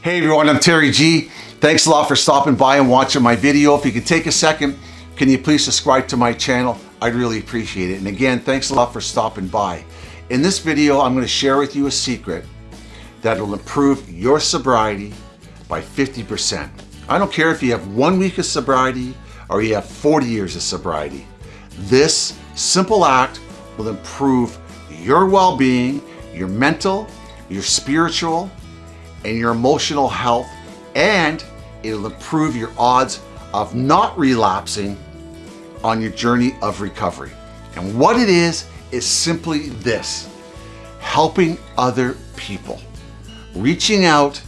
Hey everyone, I'm Terry G. Thanks a lot for stopping by and watching my video. If you could take a second, can you please subscribe to my channel? I'd really appreciate it. And again, thanks a lot for stopping by. In this video, I'm gonna share with you a secret that will improve your sobriety by 50%. I don't care if you have one week of sobriety or you have 40 years of sobriety. This simple act will improve your well-being, your mental, your spiritual, and your emotional health, and it'll improve your odds of not relapsing on your journey of recovery. And what it is, is simply this, helping other people, reaching out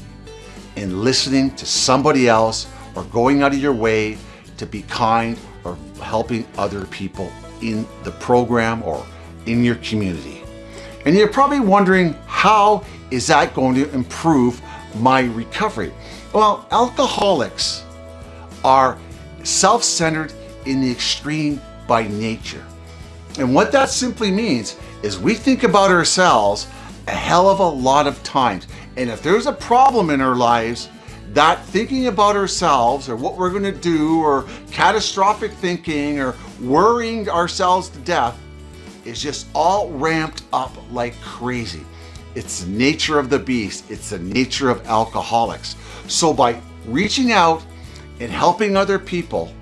and listening to somebody else or going out of your way to be kind or helping other people in the program or in your community. And you're probably wondering, how is that going to improve my recovery? Well, alcoholics are self-centered in the extreme by nature. And what that simply means is we think about ourselves a hell of a lot of times. And if there's a problem in our lives, that thinking about ourselves or what we're gonna do or catastrophic thinking or worrying ourselves to death is just all ramped up like crazy. It's the nature of the beast. It's the nature of alcoholics. So by reaching out and helping other people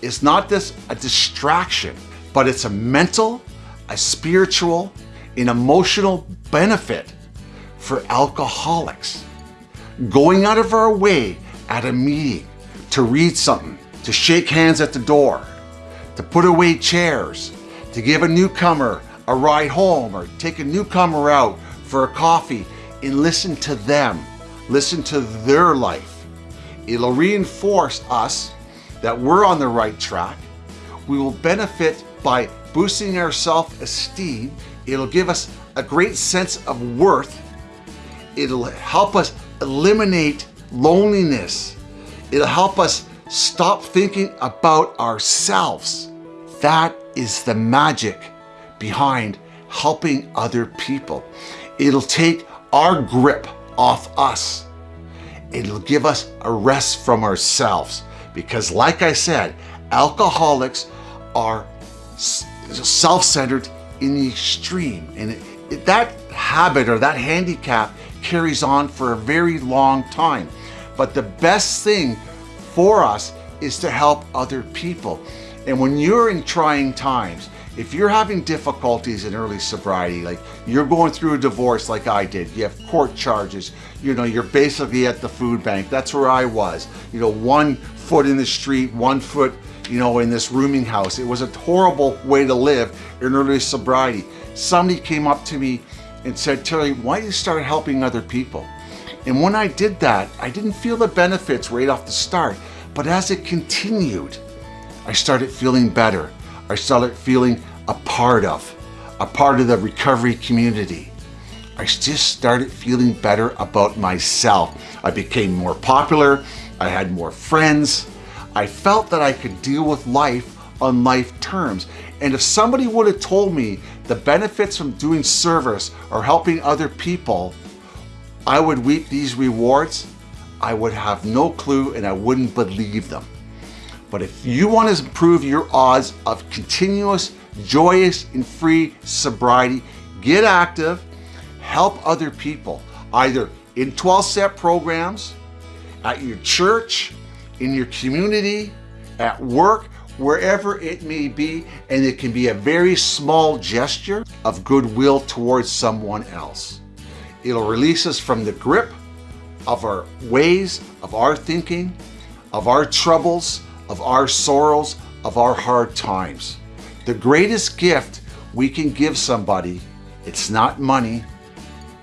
is not just a distraction, but it's a mental, a spiritual, an emotional benefit for alcoholics. Going out of our way at a meeting to read something, to shake hands at the door, to put away chairs, to give a newcomer a ride home or take a newcomer out for a coffee and listen to them, listen to their life. It'll reinforce us that we're on the right track. We will benefit by boosting our self-esteem. It'll give us a great sense of worth. It'll help us eliminate loneliness. It'll help us stop thinking about ourselves. That is the magic behind helping other people. It'll take our grip off us. It'll give us a rest from ourselves. Because like I said, alcoholics are self-centered in the extreme. And it, it, that habit or that handicap carries on for a very long time. But the best thing for us is to help other people. And when you're in trying times, if you're having difficulties in early sobriety, like you're going through a divorce like I did, you have court charges, you know, you're basically at the food bank. That's where I was. You know, one foot in the street, one foot, you know, in this rooming house. It was a horrible way to live in early sobriety. Somebody came up to me and said, Terry, why don't you start helping other people? And when I did that, I didn't feel the benefits right off the start. But as it continued, I started feeling better. I started feeling a part of, a part of the recovery community. I just started feeling better about myself. I became more popular. I had more friends. I felt that I could deal with life on life terms. And if somebody would have told me the benefits from doing service or helping other people, I would reap these rewards, I would have no clue and I wouldn't believe them. But if you want to improve your odds of continuous, joyous, and free sobriety, get active, help other people, either in 12-step programs, at your church, in your community, at work, wherever it may be, and it can be a very small gesture of goodwill towards someone else. It'll release us from the grip of our ways, of our thinking, of our troubles, of our sorrows, of our hard times. The greatest gift we can give somebody, it's not money,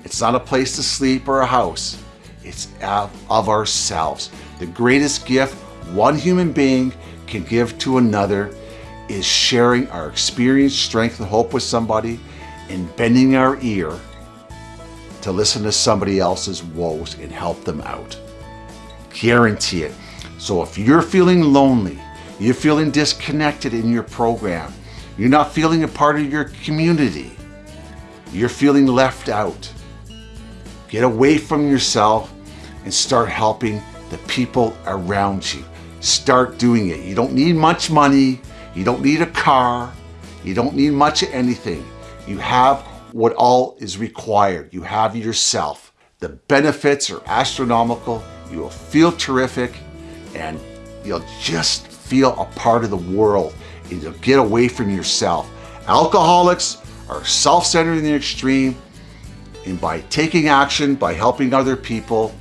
it's not a place to sleep or a house, it's of ourselves. The greatest gift one human being can give to another is sharing our experience, strength, and hope with somebody and bending our ear to listen to somebody else's woes and help them out. Guarantee it. So if you're feeling lonely, you're feeling disconnected in your program, you're not feeling a part of your community, you're feeling left out, get away from yourself, and start helping the people around you. Start doing it. You don't need much money. You don't need a car. You don't need much of anything. You have what all is required. You have yourself. The benefits are astronomical. You will feel terrific and you'll just feel a part of the world and you'll get away from yourself. Alcoholics are self-centered in the extreme and by taking action, by helping other people,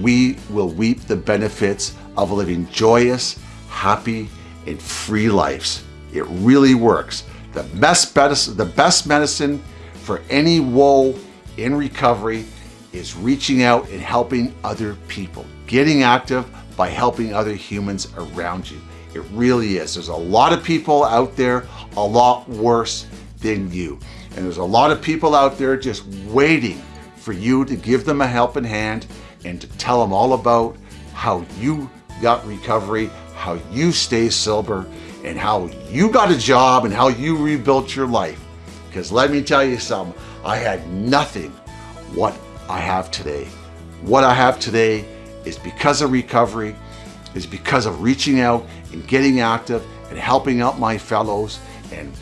we will reap the benefits of living joyous, happy, and free lives. It really works. The best medicine, the best medicine for any woe in recovery is reaching out and helping other people, getting active by helping other humans around you. It really is. There's a lot of people out there a lot worse than you. And there's a lot of people out there just waiting for you to give them a helping hand and to tell them all about how you got recovery, how you stay sober, and how you got a job and how you rebuilt your life. Because let me tell you something, I had nothing what I have today. What I have today is because of recovery, is because of reaching out and getting active and helping out my fellows and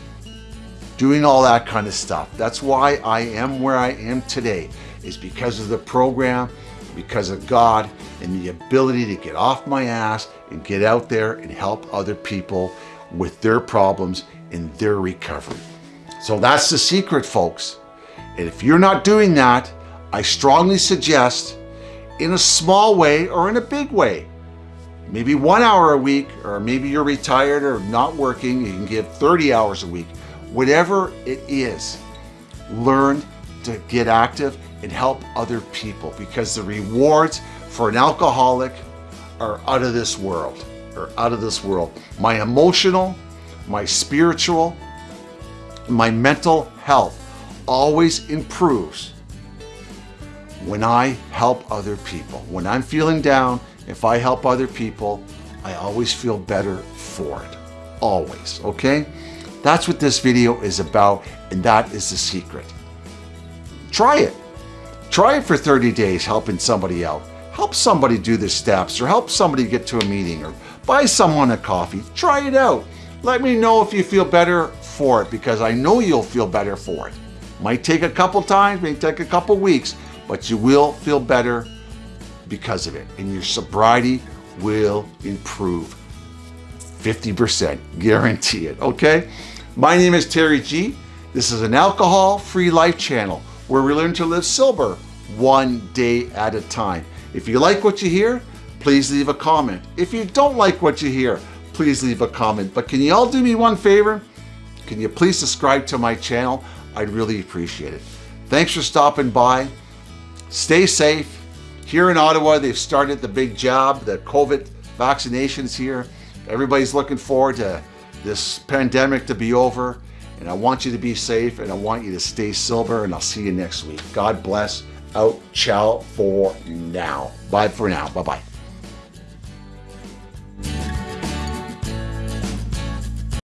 doing all that kind of stuff. That's why I am where I am today, is because of the program, because of God, and the ability to get off my ass and get out there and help other people with their problems and their recovery. So that's the secret, folks. And if you're not doing that, I strongly suggest in a small way or in a big way, maybe one hour a week, or maybe you're retired or not working, you can give 30 hours a week, whatever it is, learn to get active and help other people because the rewards for an alcoholic are out of this world, are out of this world. My emotional, my spiritual, my mental health always improves when I help other people. When I'm feeling down, if I help other people, I always feel better for it. Always, okay? That's what this video is about, and that is the secret. Try it. Try it for 30 days helping somebody out. Help somebody do the steps, or help somebody get to a meeting, or buy someone a coffee. Try it out. Let me know if you feel better for it, because I know you'll feel better for it. Might take a couple times, may take a couple weeks, but you will feel better because of it. And your sobriety will improve 50%, guarantee it, okay? My name is Terry G. This is an alcohol-free life channel where we learn to live sober one day at a time. If you like what you hear, please leave a comment. If you don't like what you hear, please leave a comment. But can you all do me one favor? Can you please subscribe to my channel? I'd really appreciate it. Thanks for stopping by. Stay safe. Here in Ottawa, they've started the big job, the COVID vaccinations here. Everybody's looking forward to this pandemic to be over. And I want you to be safe and I want you to stay sober and I'll see you next week. God bless. Out. Ciao for now. Bye for now. Bye-bye.